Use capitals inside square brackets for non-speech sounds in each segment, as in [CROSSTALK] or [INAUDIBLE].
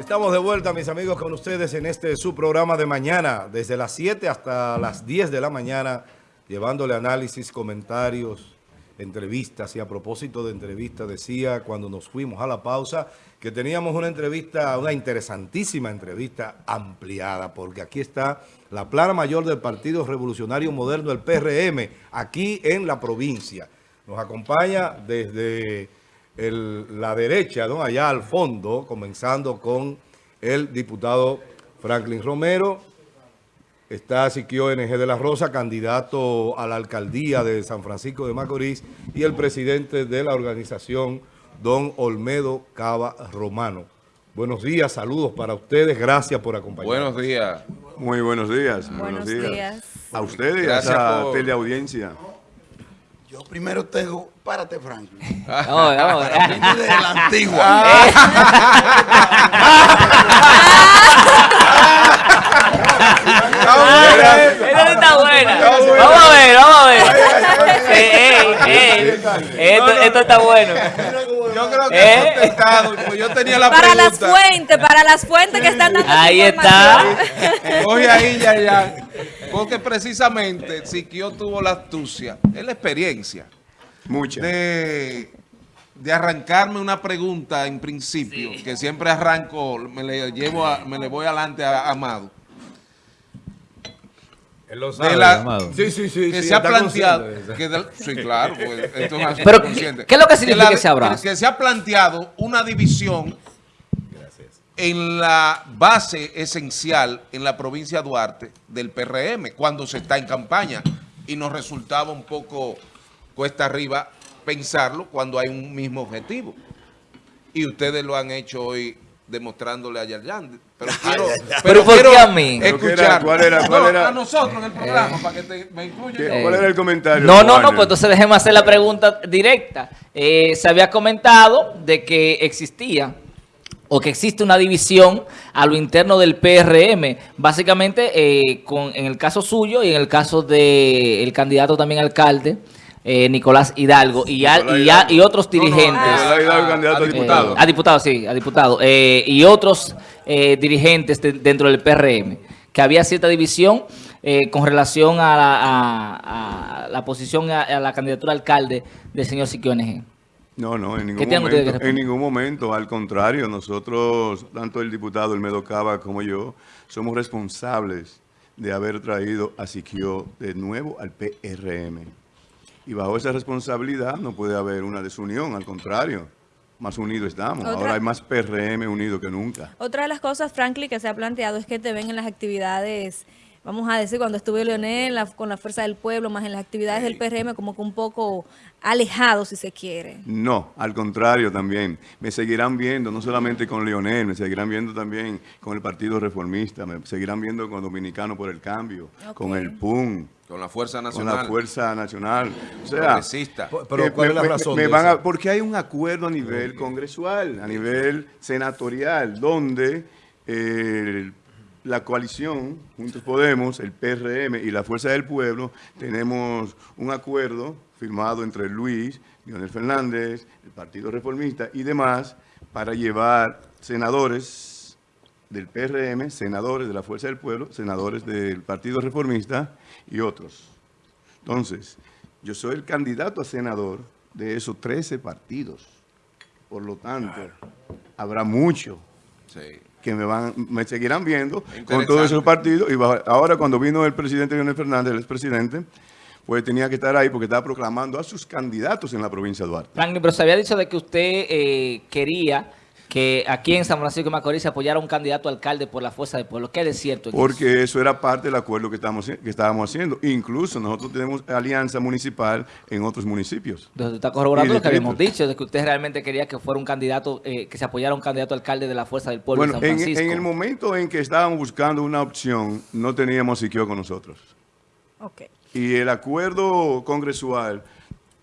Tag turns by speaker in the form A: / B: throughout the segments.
A: Estamos de vuelta, mis amigos, con ustedes en este su programa de mañana, desde las 7 hasta las 10 de la mañana, llevándole análisis, comentarios, entrevistas. Y a propósito de entrevistas, decía cuando nos fuimos a la pausa que teníamos una entrevista, una interesantísima entrevista ampliada, porque aquí está la plana mayor del Partido Revolucionario Moderno, el PRM, aquí en la provincia. Nos acompaña desde la derecha, ¿no? allá al fondo, comenzando con el diputado Franklin Romero. Está Siquio NG de la Rosa, candidato a la alcaldía de San Francisco de Macorís, y el presidente de la organización, don Olmedo Cava Romano. Buenos días, saludos para ustedes, gracias por acompañarnos.
B: Buenos días.
C: Muy buenos días.
D: Buenos, días.
C: A ustedes y a esa teleaudiencia.
E: Yo primero tengo, párate Franklin.
D: Vamos, vamos.
E: de la antigua. [LAUGHS] [LAUGHS]
D: Esta está buena. Vamos a ver, vamos a ver. Ey, ey, Esto, esto está bueno.
B: Yo creo que
D: ¿Eh?
B: he contestado, yo tenía la
F: Para
B: pregunta.
F: las fuentes, para las fuentes que están dando
D: Ahí
F: información.
B: Coge ahí, ya, ya. Porque precisamente Siquio tuvo la astucia, es la experiencia,
C: Muchas.
B: de, de arrancarme una pregunta en principio, que siempre arranco, me le llevo a- me le voy adelante a Amado.
A: Él lo
B: De la-
A: Sí, sí, sí.
B: que
A: sí,
B: se ha planteado,
A: de
B: que sí, claro, pues, esto es así,
D: Pero,
B: consciente.
D: ¿qué es lo que significa
B: la-
D: ese abrazo?
B: Que se ha planteado una división en la base esencial en la provincia de Duarte del PRM cuando se está en campaña y nos resultaba un poco cuesta arriba pensarlo cuando hay un mismo objetivo. Y ustedes lo han hecho hoy demostrándole a Yarjan. Pero [LAUGHS] quiero,
D: Pero ¿por
B: quiero
D: qué a mí?
B: Escuchar.
C: ¿Cuál era? ¿Cuál
B: No,
C: era?
B: A nosotros en el programa, para que te, me incluya
C: ¿Qué-
B: yo.
C: ¿Cuál era el comentario?
D: No, no, no, pues entonces déjeme hacer la pregunta directa. Eh, se había comentado de que existía o que existe una división a lo interno del PRM, básicamente eh, con, en el caso suyo y en el caso del candidato también alcalde, eh, Nicolás Hidalgo, y, a-
C: Nicolás
D: y, a-
C: Hidalgo.
D: y otros
B: No, no,
D: dirigentes.
C: Nicolás Hidalgo, candidato a
B: a
C: diputado.
D: Eh, a diputado, sí, a diputado. Eh, y otros eh, dirigentes de- dentro del PRM, que había cierta división eh, con relación a la, a- a la posición, a, a la candidatura a alcalde del señor Siquio NG.
C: No, no, en
D: ¿Qué
C: ningún,
D: tienen ustedes que
C: momento, en ningún momento. Al contrario, nosotros, tanto el diputado Elmedo Cava como yo, somos responsables de haber traído a Siquio de nuevo al PRM. Y bajo esa responsabilidad no puede haber una desunión, al contrario. Más unidos estamos.
F: Otra-
C: Ahora hay más PRM unido que nunca.
F: Otra de las cosas, Franklin, que se ha planteado es que te ven en las actividades, vamos a decir, cuando estuve Leonel la- con la Fuerza del Pueblo, más en las actividades del PRM, como que un poco alejado, si se quiere.
C: No, al contrario también. Me seguirán viendo, no solamente con Leonel, me seguirán viendo también con el Partido Reformista, me seguirán viendo con Dominicano por el Cambio, con el PUN,
B: Con la Fuerza
C: con
B: Nacional.
C: la Fuerza Nacional. O sea,
B: Progresista.
A: Pero, ¿cuál
C: me-
A: es la razón
C: me van a- porque hay un acuerdo a nivel congresual, a nivel senatorial, donde eh, la coalición, Juntos Podemos, el PRM y la Fuerza del Pueblo, tenemos un acuerdo firmado entre Luis, Leonel Fernández, el Partido Reformista y demás, para llevar senadores del PRM, senadores de la Fuerza del Pueblo, senadores del Partido Reformista y otros. Entonces, yo soy el candidato a senador de esos 13 partidos. Por lo tanto, habrá mucho
B: Sí.
C: que me van, me seguirán viendo con todos esos partidos. Y bajo- ahora cuando vino el presidente Leonel Fernández, el expresidente, pues tenía que estar ahí porque estaba proclamando a sus candidatos en la provincia de Duarte.
D: Franklin, pero se había dicho de que usted eh, quería que aquí en San Francisco de Macorís se apoyara un candidato a alcalde por la fuerza del pueblo. ¿Qué es cierto? en?
C: Porque eso era parte del acuerdo que, estamos, que estábamos haciendo. Incluso nosotros tenemos alianza municipal en otros municipios.
D: Entonces, usted está corroborando lo que habíamos dicho, de que usted realmente quería que fuera un candidato, eh, que se apoyara un candidato a alcalde de la Fuerza del Pueblo
C: Bueno,
D: de San
C: en,
D: Francisco.
C: en el momento en que estábamos buscando una opción, no teníamos Siquio con nosotros.
F: Ok.
C: Y el acuerdo congresual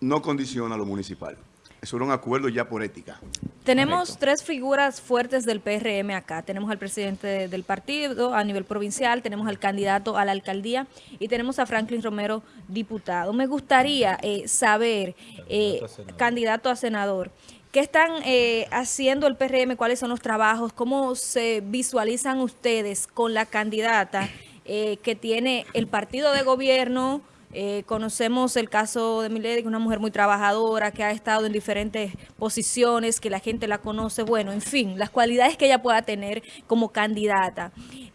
C: no condiciona lo municipal. Eso era un acuerdo ya por ética.
F: Tenemos tres figuras fuertes del PRM acá. Tenemos al presidente de- del partido a nivel provincial, tenemos al candidato a la alcaldía y tenemos a Franklin Romero, diputado. Me gustaría eh, saber, eh, candidato a senador, ¿Qué están eh, haciendo el PRM? ¿Cuáles son los trabajos? ¿Cómo se visualizan ustedes con la candidata eh, que tiene el partido de gobierno? Eh, conocemos el caso de Milady, que es una mujer muy trabajadora, que ha estado en diferentes posiciones, que la gente la conoce. Bueno, en fin, las cualidades que ella pueda tener como candidata.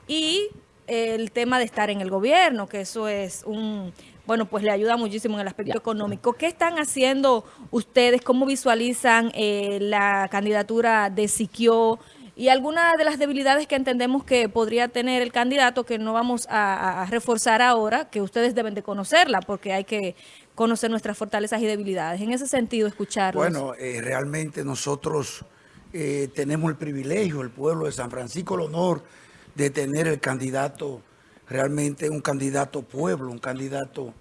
F: Y el tema de estar en el gobierno, que eso es un bueno, pues le ayuda muchísimo en el aspecto económico. ¿Qué están haciendo ustedes? ¿Cómo visualizan eh, la candidatura de Siquio? Y algunas de las debilidades que entendemos que podría tener el candidato, que no vamos a, reforzar ahora, que ustedes deben de conocerla, porque hay que conocer nuestras fortalezas y debilidades. En ese sentido, escucharlos.
E: Bueno, eh, realmente nosotros eh, tenemos el privilegio, el pueblo de San Francisco, el honor de tener el candidato realmente un candidato pueblo, un candidato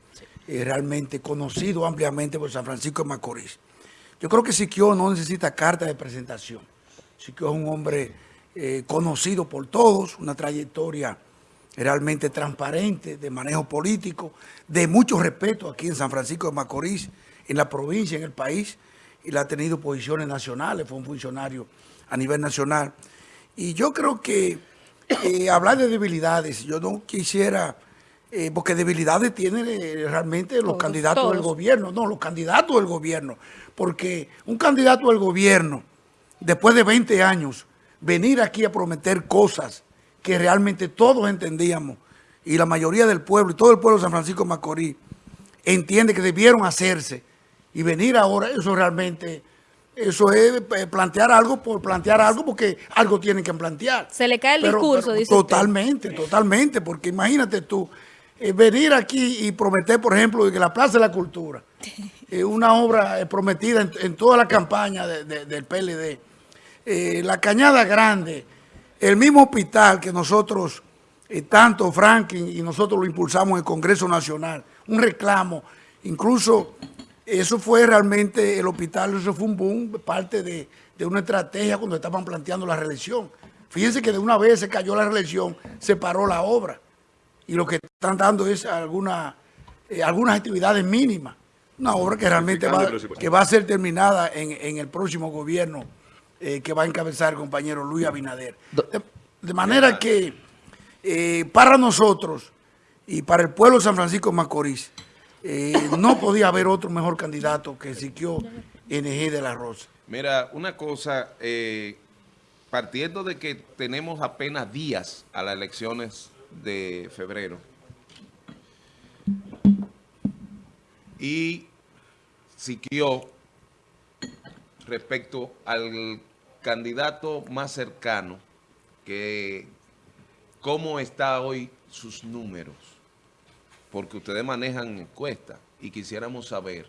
E: eh, realmente conocido ampliamente por San Francisco de Macorís. Yo creo que Siquio no necesita carta de presentación. Siquio es un hombre eh, conocido por todos, una trayectoria realmente transparente de manejo político, de mucho respeto aquí en San Francisco de Macorís, en la provincia, en el país, y le ha tenido posiciones nacionales, fue un funcionario a nivel nacional. Y yo creo que eh, hablar de debilidades, yo no quisiera, eh, porque debilidades tienen eh, realmente los candidatos del gobierno, no, los candidatos del gobierno, porque un candidato del gobierno, después de 20 años, venir aquí a prometer cosas que realmente todos entendíamos, y la mayoría del pueblo, y todo el pueblo de San Francisco de Macorís, entiende que debieron hacerse, y venir ahora, eso realmente eso es eh, plantear algo por plantear algo porque algo tienen que plantear.
F: Se le cae el discurso, dice
E: Totalmente, totalmente, porque imagínate tú, eh, venir aquí y prometer, por ejemplo, que la Plaza de la Cultura, [LAUGHS] eh, una obra prometida en, toda la campaña del PLD, la Cañada Grande, el mismo hospital que nosotros, tanto Franklin y nosotros lo impulsamos en el Congreso Nacional, un reclamo, incluso eso fue realmente, el hospital, eso fue un boom, parte de, una estrategia cuando estaban planteando la reelección. Fíjense que de una vez se cayó la reelección, se paró la obra. Y lo que están dando es alguna, eh, algunas actividades mínimas. Una obra que realmente va, que va a ser terminada en, el próximo gobierno eh, que va a encabezar el compañero Luis Abinader. De, manera que eh, para nosotros y para el pueblo de San Francisco de Macorís, eh, no podía haber otro mejor candidato que Siquio NG de la Rosa.
B: Mira, una cosa, eh, partiendo de que tenemos apenas días a las elecciones de febrero y Siquio respecto al candidato más cercano, que cómo está hoy sus números porque ustedes manejan encuestas y quisiéramos saber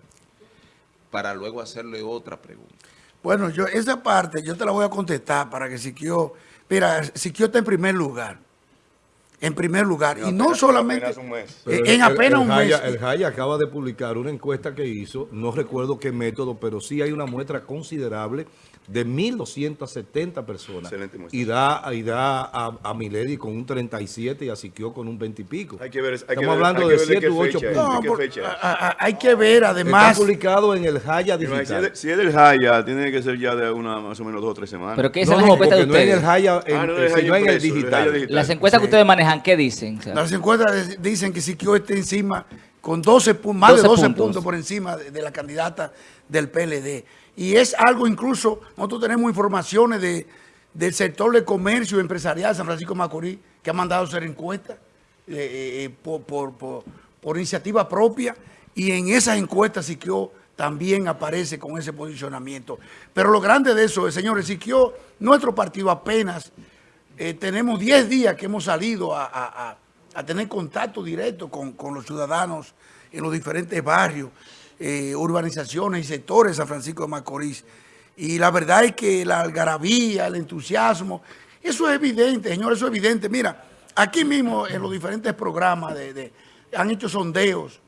B: para luego hacerle otra pregunta.
E: Bueno, yo esa parte yo te la voy a contestar para que Siquio, mira, Siquio está en primer lugar. En primer lugar. y no solamente
A: en apenas un mes. El Jaya acaba de publicar una encuesta que hizo, no recuerdo qué método, pero sí hay una muestra considerable de 1.270 personas. Y da, y da a, a Milady con un 37 y a Siquio con un 20 y pico.
C: Hay que ver,
A: Estamos hablando de 7 u 8 puntos.
E: hay que ver además...
A: Está publicado en el Jaya digital.
C: Si es, del Jaya, tiene que ser ya de una más o menos dos o tres semanas.
D: Pero ¿qué es no, las encuestas de ustedes?
A: No, en el Jaya, en, ah, no, en, en el, digital.
D: Las encuestas que ustedes manejan, ¿qué dicen?
E: Las encuestas dicen que Siquio está encima con 12 más de 12 puntos. por encima de, de la candidata del PLD. Y es algo incluso, nosotros tenemos informaciones de, del sector de comercio empresarial de San Francisco Macorís que ha mandado hacer encuestas eh, eh, por, iniciativa propia y en esas encuestas Siquio también aparece con ese posicionamiento. Pero lo grande de eso es, señores, Siquio, nuestro partido apenas eh, tenemos 10 días que hemos salido a, tener contacto directo con, con los ciudadanos en los diferentes barrios. Eh, urbanizaciones y sectores de San Francisco de Macorís. Y la verdad es que la algarabía, el entusiasmo, eso es evidente, señor, eso es evidente. Mira, aquí mismo en los diferentes programas de, han hecho sondeos,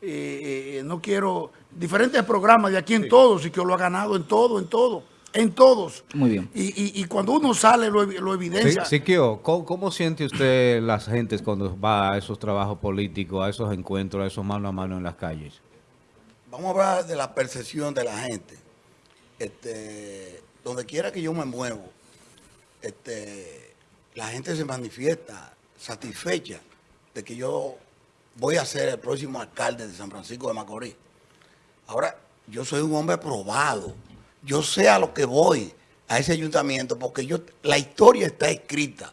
E: eh, eh, no quiero, diferentes programas de aquí en todos y que lo ha ganado en todo, en todo, en todos.
D: Muy bien.
E: Y, cuando uno sale lo, lo evidencia.
G: Sí, ¿cómo, ¿cómo, siente usted las gentes cuando va a esos trabajos políticos, a esos encuentros, a esos mano a mano en las calles?
E: Vamos a hablar de la percepción de la gente.
H: este, donde quiera que yo me muevo, este, la gente se manifiesta satisfecha de que yo voy a ser el próximo alcalde de San Francisco de Macorís. Ahora, yo soy un hombre probado. Yo sé a lo que voy a ese ayuntamiento porque yo la historia está escrita.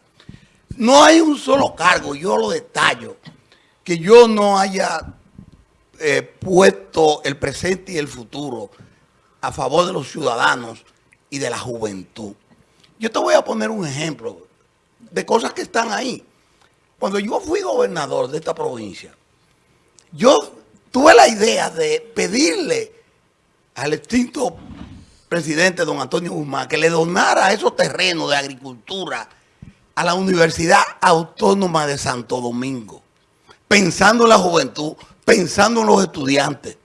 H: No hay un solo cargo, yo lo detallo, que yo no haya eh, puesto el presente y el futuro a favor de los ciudadanos y de la juventud. Yo te voy a poner un ejemplo de cosas que están ahí. Cuando yo fui gobernador de esta provincia, yo tuve la idea de pedirle al extinto presidente don Antonio Guzmán que le donara esos terrenos de agricultura a la Universidad Autónoma de Santo Domingo, pensando en la juventud, pensando en los estudiantes.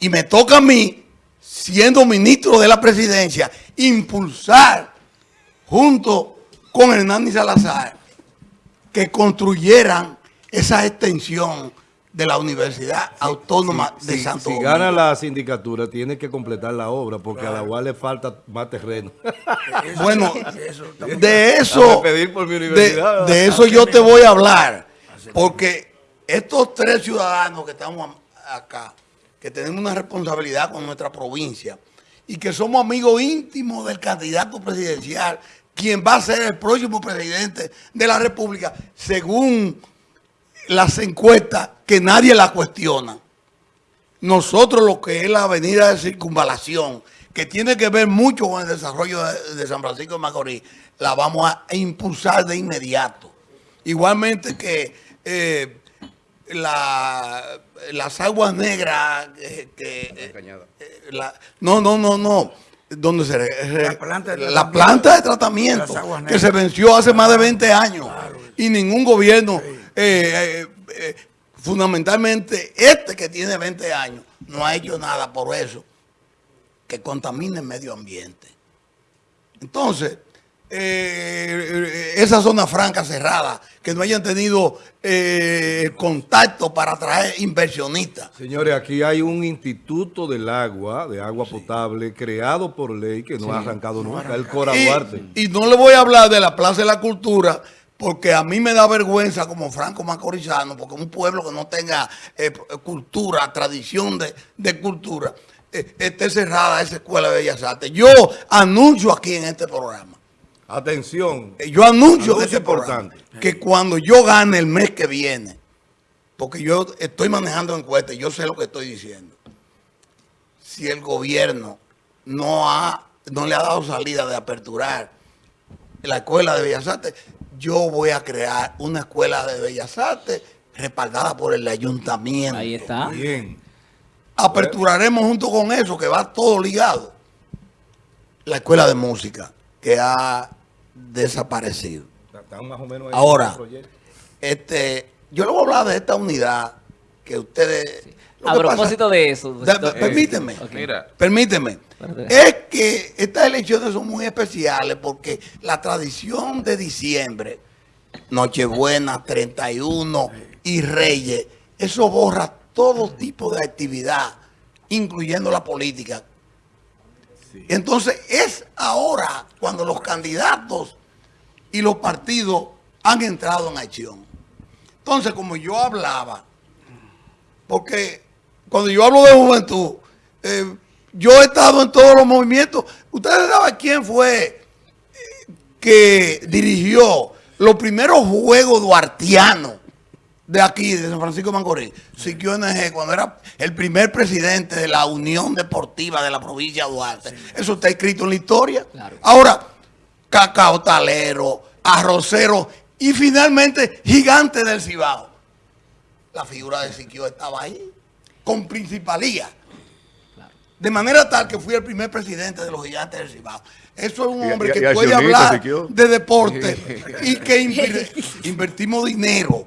H: Y me toca a mí, siendo ministro de la presidencia, impulsar junto con Hernán Salazar que construyeran esa extensión de la Universidad Autónoma de
A: Si-
H: Santo
A: Si
H: Domingo.
A: gana la sindicatura, tiene que completar la obra porque a la UAS le falta más terreno. [LAUGHS]
H: Bueno, de eso,
A: pedir por mi
H: de,
A: universidad.
H: de eso yo te voy a hablar, porque estos tres ciudadanos que estamos acá, que tenemos una responsabilidad con nuestra provincia y que somos amigos íntimos del candidato presidencial, quien va a ser el próximo presidente de la República, según las encuestas que nadie la cuestiona. Nosotros lo que es la avenida de circunvalación, que tiene que ver mucho con el desarrollo de, de San Francisco de Macorís, la vamos a impulsar de inmediato. Igualmente que eh, la- las aguas negras, eh, que, eh, la- no, no, no, no, donde se La planta de la planta de tratamiento que se venció hace más de 20 años. Y ningún gobierno, eh, eh, eh, fundamentalmente este que tiene 20 años, no ha hecho nada por eso que contamine el medio ambiente. Entonces, eh, esa zona franca cerrada, que no hayan tenido eh, contacto para atraer inversionistas.
A: Señores, aquí hay un instituto del agua, de agua potable, creado por ley que no ha arrancado nunca, el Cora Duarte.
H: Y, y no le voy a hablar de la Plaza de la Cultura, porque a mí me da vergüenza como franco macorizano, porque un pueblo que no tenga eh, cultura, tradición de, de cultura, eh, esté cerrada esa escuela de Bellas Artes. Yo anuncio aquí en este programa,
A: Atención,
H: eh, yo anuncio en
A: Anuncio
H: este
A: importante.
H: que cuando yo gane el mes que viene, porque yo estoy manejando encuestas, yo sé lo que estoy diciendo. Si el gobierno no, ha, no le ha dado salida de aperturar la escuela de Bellas Artes, yo voy a crear una escuela de Bellas Artes respaldada por el ayuntamiento.
D: Ahí está.
A: bien.
H: Aperturaremos junto con eso, que va todo ligado, la escuela de música, que ha desaparecido.
A: Están más o menos ahí
H: Ahora. Este, yo le voy a hablar de esta unidad que ustedes... lo
D: A
H: que pasa-
D: propósito de eso.
H: Da-
D: doctor-
H: permíteme.
B: Mira,
H: Permíteme. Es que estas elecciones son muy especiales porque la tradición de diciembre, Nochebuena, 31 y Reyes, eso borra todo tipo de actividad, incluyendo la política. Entonces es ahora cuando los candidatos y los partidos han entrado en acción. Entonces, como yo hablaba, porque cuando yo hablo de juventud, eh, yo he estado en todos los movimientos. Ustedes saben quién fue eh, que dirigió los primeros juegos duartianos de aquí, de San Francisco de Macorís. Siquio NG, cuando era el primer presidente de la Unión Deportiva de la provincia de Duarte. Eso está escrito en la historia.
D: Claro.
H: Ahora, cacao talero, arrocero y finalmente gigante del Cibao. La figura de Siquio estaba ahí, con principalía. De manera tal que fui el primer presidente de los gigantes del Cibao. Eso es un hombre
C: y-
H: que
C: y
H: puede hablar de deporte [LAUGHS] y que inver- [LAUGHS] invertimos dinero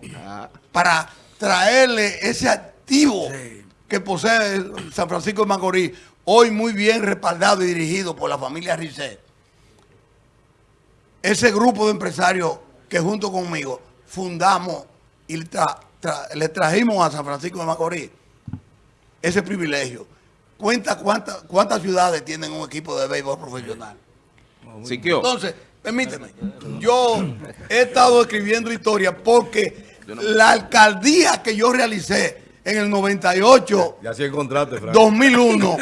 H: para traerle ese activo que posee San Francisco de Macorís, hoy muy bien respaldado y dirigido por la familia Risset. Ese grupo de empresarios que junto conmigo fundamos y tra- tra- le trajimos a San Francisco de Macorís ese privilegio cuenta cuántas cuántas ciudades tienen un equipo de béisbol profesional.
B: Siquio.
H: Entonces, permíteme, yo he estado escribiendo historia porque la alcaldía que yo realicé en el 98,
A: Ya sí encontraste, Frank.
H: 2001,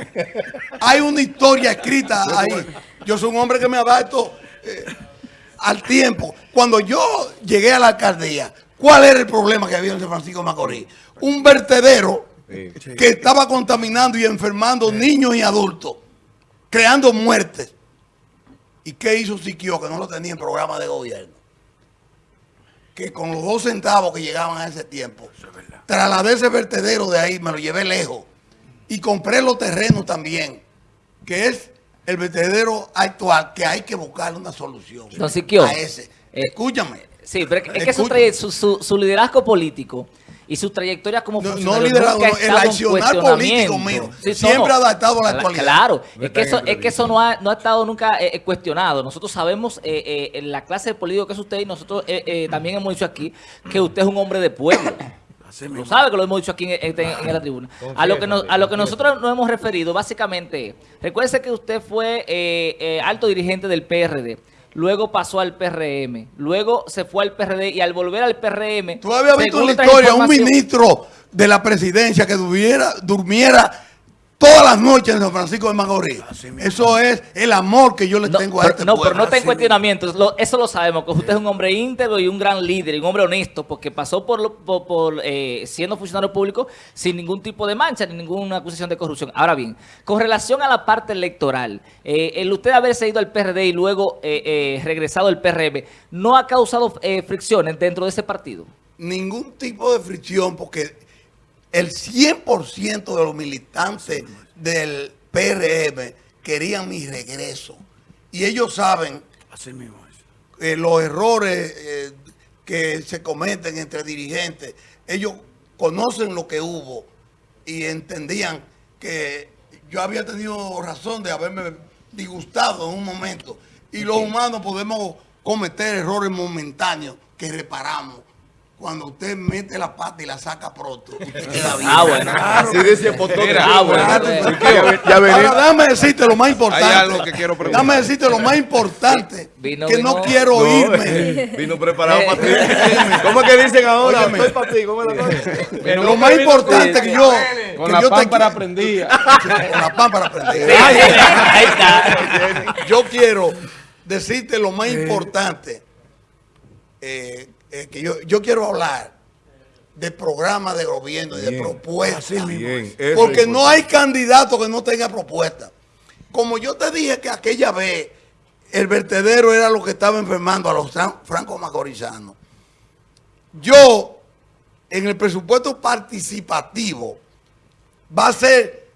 H: hay una historia escrita ahí. Yo soy un hombre que me adapto eh, al tiempo. Cuando yo llegué a la alcaldía, ¿cuál era el problema que había en San Francisco de Macorís? Un vertedero
A: Sí.
H: que estaba contaminando y enfermando niños y adultos, creando muertes. ¿Y qué hizo Siquio que no lo tenía en programa de gobierno? Que con los dos centavos que llegaban a ese tiempo, trasladé ese vertedero de ahí, me lo llevé lejos y compré los terrenos también, que es el vertedero actual, que hay que buscarle una solución
D: Don Siquio,
H: a ese.
D: eh,
H: Escúchame.
D: Sí, pero es que
H: Escucha.
D: traye- su, su- su liderazgo político y su trayectoria como
H: No, no liderazgo, no, el accionar político mío,
D: Sí,
H: siempre adaptado a la actualidad.
D: Claro,
A: No
D: es que eso, es que eso no ha, no ha estado nunca eh, eh, cuestionado. Nosotros sabemos eh, eh, en la clase de político que es usted y nosotros eh, eh, también hemos dicho aquí que usted es un hombre de pueblo. [COUGHS] Lo sabe que lo hemos dicho aquí en, en- en la tribuna. A lo que, nos- a lo que nosotros nos hemos referido, básicamente, recuerde que usted fue eh, eh, alto dirigente del PRD, luego pasó al PRM, luego se fue al PRD y al volver al PRM...
H: ¿Tú habías visto en la historia un ministro de la presidencia que durmiera, durmiera todas las noches en San Francisco de Macorís? Eso es el amor que yo le
D: No,
H: tengo a
D: pero,
H: este
D: no,
H: pueblo.
D: pero no está en
E: Así
D: cuestionamiento. Lo- eso lo sabemos, que usted es un hombre íntegro y un gran líder, y un hombre honesto, porque pasó por, por, por, eh, siendo funcionario público sin ningún tipo de mancha ni ninguna acusación de corrupción. Ahora bien, con relación a la parte electoral, eh, el usted haberse ido al PRD y luego eh, eh, regresado al PRM, ¿no ha causado eh, fricciones dentro de ese partido?
H: Ningún tipo de fricción porque el 100% de los militantes del PRM querían mi regreso. Y ellos saben
E: Así mismo
H: eh, los errores eh, que se cometen entre dirigentes, ellos conocen lo que hubo y entendían que yo había tenido razón de haberme disgustado en un momento. Y los humanos podemos cometer errores momentáneos que reparamos. Cuando usted mete la pata y la saca pronto, usted [LAUGHS] queda bien.
D: Ah, bueno.
A: Así dice el potón.
D: Ah, bueno.
H: Ya,
C: Ya venimos.
H: Ahora dame decirte lo más importante.
B: Hay algo que quiero preguntar.
H: Dame decirte lo más importante.
D: Vino-
H: que
D: vino-
H: no quiero
A: No,
H: irme. [LAUGHS]
A: Vino preparado para ti. ¿Cómo es que dicen ahora?
H: Óyeme.
A: Estoy para ti. ¿Cómo es la cosa?
H: Lo más importante que yo.
B: Con
H: que
B: la
H: yo te
B: pámpara prendida.
H: Con la pámpara prendida.
D: Ahí está.
H: Yo quiero decirte lo más importante. eh, eh, que yo, yo quiero hablar de programa de gobierno y de propuestas.
A: Bien,
H: Porque no hay candidato que no tenga propuesta. Como yo te dije que aquella vez el vertedero era lo que estaba enfermando a los fran- franco macorizanos. Yo, en el presupuesto participativo, va a ser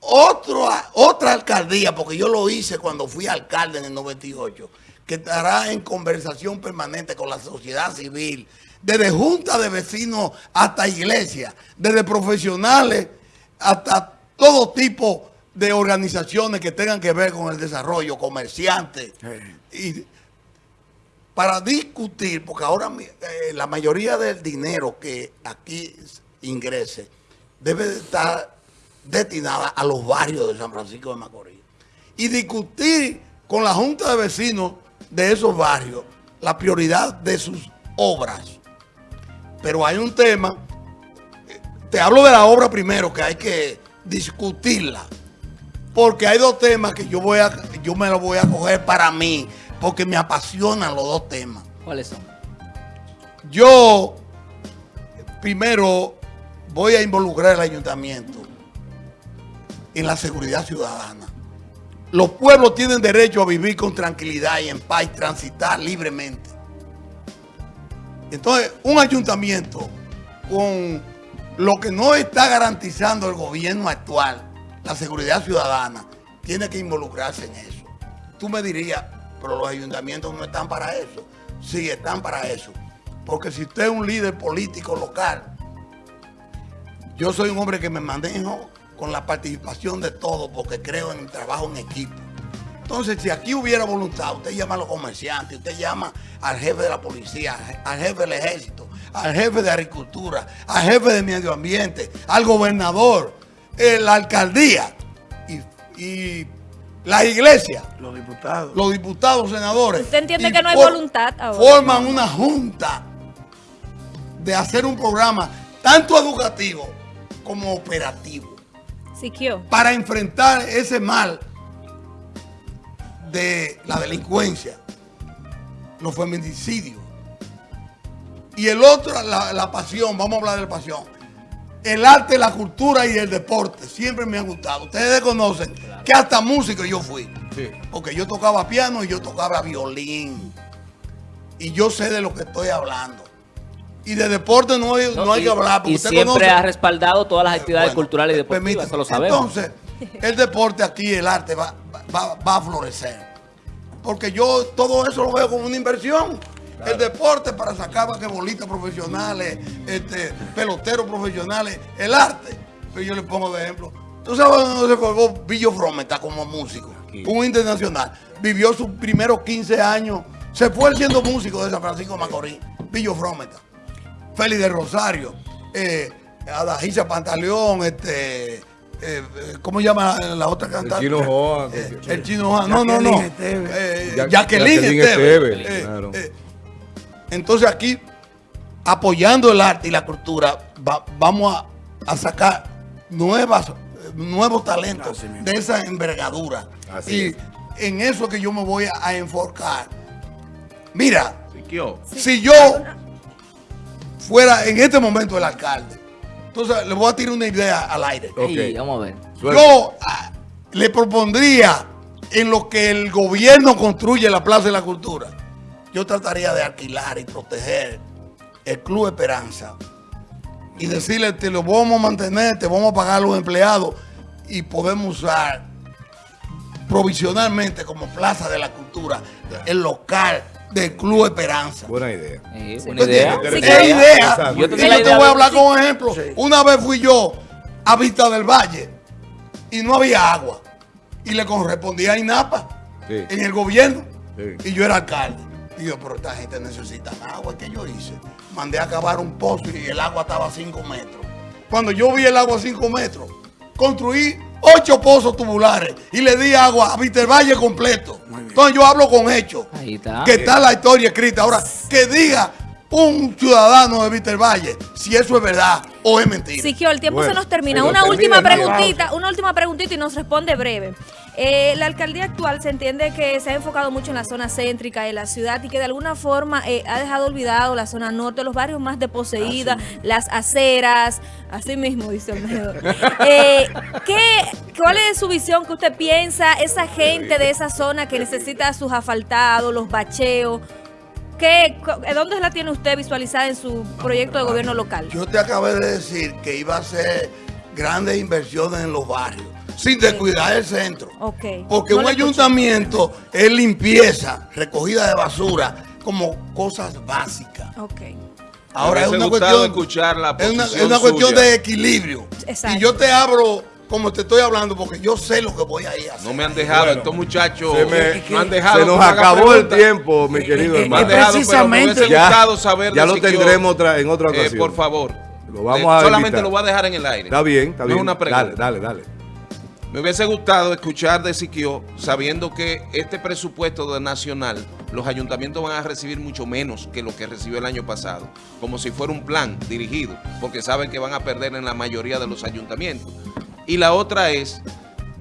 H: otra, otra alcaldía, porque yo lo hice cuando fui alcalde en el 98, que estará en conversación permanente con la sociedad civil, desde junta de vecinos hasta iglesia, desde profesionales hasta todo tipo de organizaciones que tengan que ver con el desarrollo, comerciantes, y para discutir, porque ahora eh, la mayoría del dinero que aquí ingrese debe de estar destinada a los barrios de San Francisco de Macorís. Y discutir con la Junta de Vecinos de esos barrios la prioridad de sus obras. Pero hay un tema, eh, te hablo de la obra primero, que hay que discutirla. Porque hay dos temas que yo voy a, yo me los voy a coger para mí, porque me apasionan los dos temas.
D: ¿Cuáles son?
H: Yo primero voy a involucrar al ayuntamiento en la seguridad ciudadana. Los pueblos tienen derecho a vivir con tranquilidad y en paz y transitar libremente. Entonces, un ayuntamiento con lo que no está garantizando el gobierno actual, la seguridad ciudadana, tiene que involucrarse en eso. Tú me dirías, pero los ayuntamientos no están para eso. Sí, están para eso. Porque si usted es un líder político local, yo soy un hombre que me manejo con la participación de todos porque creo en el trabajo en equipo. Entonces, si aquí hubiera voluntad, usted llama a los comerciantes, usted llama al jefe de la policía, al jefe del ejército, al jefe de agricultura, al jefe de medio ambiente, al gobernador, eh, la alcaldía y, y la iglesia,
E: Los diputados.
H: los diputados, senadores.
F: ¿Usted entiende que no hay voluntad ahora?
H: Forman una junta de hacer un programa tanto educativo como operativo
F: Siquio.
H: para enfrentar ese mal de la delincuencia, los feminicidios. Y el otro, la, la pasión, vamos a hablar de la pasión. El arte, la cultura y el deporte siempre me han gustado. Ustedes conocen que hasta músico yo fui. Porque yo tocaba piano y yo tocaba violín. Y yo sé de lo que estoy hablando. Y de deporte no hay, no hay
D: y,
H: que hablar. porque
D: y
H: usted
D: siempre
H: conoce-
D: ha respaldado todas las actividades
H: bueno,
D: culturales y
H: eh,
D: deportivas,
H: permítame.
D: eso lo sabemos.
H: Entonces, el deporte aquí, el arte va, va- va a florecer. Porque yo todo eso lo veo como una inversión. El deporte para sacar basquetbolistas profesionales, este, peloteros profesionales, el arte. Pero yo le pongo de ejemplo. ¿Tú sabes dónde se formó Billo Frometa como músico? Un internacional. Vivió sus primeros 15 años. Se fue siendo músico de San Francisco de Macorís. Billo Frometa. Félix de Rosario, eh, Adajisa Pantaleón, este, eh, eh, ¿cómo llama la, la otra cantante?
A: Chino Joa.
H: Eh, el Chino Joa, no, no, no. Eh,
A: Ya-
H: Jacqueline,
A: Jacqueline.
H: Esteves, Eh,
A: claro.
H: eh, entonces aquí, apoyando el arte y la cultura, va- vamos a, a sacar nuevas, eh, nuevos talentos
E: Así
H: de esa envergadura.
A: Así
H: y
A: es.
H: en eso es que yo me voy a, enfocar. Mira, si yo fuera en este momento el alcalde, entonces le voy a tirar una idea al aire.
A: Ok.
D: Ay, vamos a ver.
A: Suelta.
H: Yo ah, le propondría en lo que el gobierno construye la Plaza de la Cultura, yo trataría de alquilar y proteger el Club Esperanza y decirle, te lo vamos a mantener, te vamos a pagar a los empleados y podemos usar provisionalmente como Plaza de la Cultura el local del Club Esperanza.
A: Buena idea.
D: Sí,
H: ¿Tú
D: una idea.
A: Sí,
H: Es idea.
D: Yo
H: Y yo te
D: idea
H: voy a
D: de-
H: hablar con un ejemplo. Una vez fui yo a Vista del Valle y no había agua. Y le correspondía a INAPA
A: Sí.
H: en el gobierno.
A: Sí.
H: Y yo era alcalde. Y yo, pero esta gente necesita agua. ¿Qué yo hice? Mandé a cavar un pozo y el agua estaba a 5 metros. Cuando yo vi el agua a 5 metros, construí ocho pozos tubulares y le di agua a Vista del Valle completo. Entonces yo hablo con hechos
D: Ahí está.
H: que está la historia escrita. Ahora, que diga un ciudadano de Víctor Valle si eso es verdad o es mentira.
F: Siquio, el tiempo
A: Bueno,
F: se nos termina. Una
A: termina
F: última preguntita, una última preguntita y nos responde breve. Eh, la alcaldía actual se entiende que se ha enfocado mucho en la zona céntrica de la ciudad y que de alguna forma eh, ha dejado olvidado la zona norte, los barrios más deposeídas, las aceras, así mismo dice Olmedo. Eh, ¿qué, ¿Cuál es su visión que usted piensa? Esa gente de esa zona que necesita sus asfaltados, los bacheos, ¿qué, co- ¿dónde la tiene usted visualizada en su proyecto de gobierno local?
H: Yo te acabé de decir que iba a hacer grandes inversiones en los barrios, sin descuidar el centro. Porque
F: No
H: un
F: escuché.
H: ayuntamiento es limpieza, recogida de basura, como cosas básicas. Ahora
B: Me
H: es una cuestión,
B: escuchar la
H: es una,
B: posición
H: es una cuestión
B: suya.
H: de equilibrio.
F: Exacto.
H: Y yo te abro como te estoy hablando porque yo sé lo que voy a ir a hacer.
B: No me han dejado,
A: Bueno,
B: estos muchachos
A: se me-
B: no han dejado.
A: Se nos
B: me
A: acabó el tiempo, mi querido
E: eh,
B: Me han
A: hermano.
B: dejado, me
E: precisamente-
B: hubiese
A: Ya-
B: gustado saber
A: ya lo tendremos otra- en otra
B: Eh,
A: ocasión.
B: por favor.
A: Lo vamos
B: Eh,
A: a
B: Solamente
A: invitar.
B: lo voy a dejar en el aire.
A: Está bien, está
B: No
A: bien.
B: es una pregunta.
A: Dale, dale, dale.
B: Me hubiese gustado escuchar de Siquio, sabiendo que este presupuesto nacional, los ayuntamientos van a recibir mucho menos que lo que recibió el año pasado, como si fuera un plan dirigido, porque saben que van a perder en la mayoría de los ayuntamientos. Y la otra es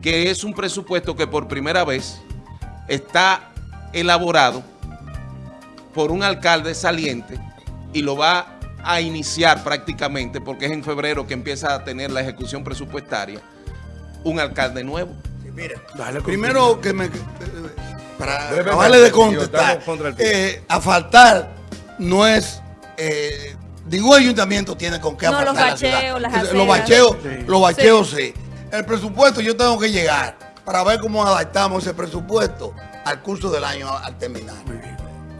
B: que es un presupuesto que por primera vez está elaborado por un alcalde saliente y lo va a iniciar prácticamente, porque es en febrero que empieza a tener la ejecución presupuestaria, un alcalde nuevo.
H: Mira,
E: Dale,
H: primero que me... eh, Para
A: Brevemente,
H: acabarle de contestar,
A: tiempo.
H: eh, asfaltar no es... Eh, ningún ayuntamiento tiene con qué
F: No, los
H: asfaltar la ciudad.
F: bacheos, las
H: Los bacheos,
E: Sí.
H: los bacheos sí. El presupuesto yo tengo que llegar para ver cómo adaptamos ese presupuesto al curso del año al terminar.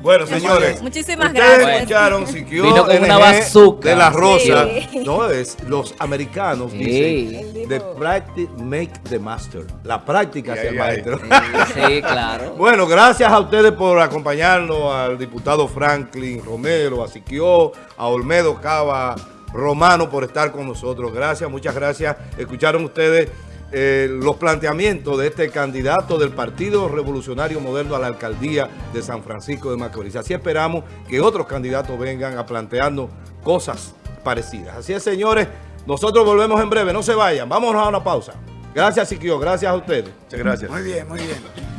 A: Bueno, señores.
F: Muchísimas
A: ustedes
F: gracias.
A: escucharon Siquio
D: Vino con una
A: NG
D: bazooka.
A: de la Rosa.
F: Sí.
A: No, es los americanos
D: Sí.
A: dicen the practice make the master. La práctica hace el maestro.
D: Sí, [LAUGHS] claro.
A: Bueno, gracias a ustedes por acompañarnos, al diputado Franklin Romero, a Siquio, a Olmedo Cava, Romano por estar con nosotros. Gracias, muchas gracias. Escucharon ustedes eh, los planteamientos de este candidato del Partido Revolucionario Moderno a la alcaldía de San Francisco de Macorís. Así esperamos que otros candidatos vengan a plantearnos cosas parecidas. Así es, señores, nosotros volvemos en breve. No se vayan. Vámonos a una pausa. Gracias, Siquio. Gracias a ustedes.
C: Muchas gracias.
E: Muy bien, muy bien.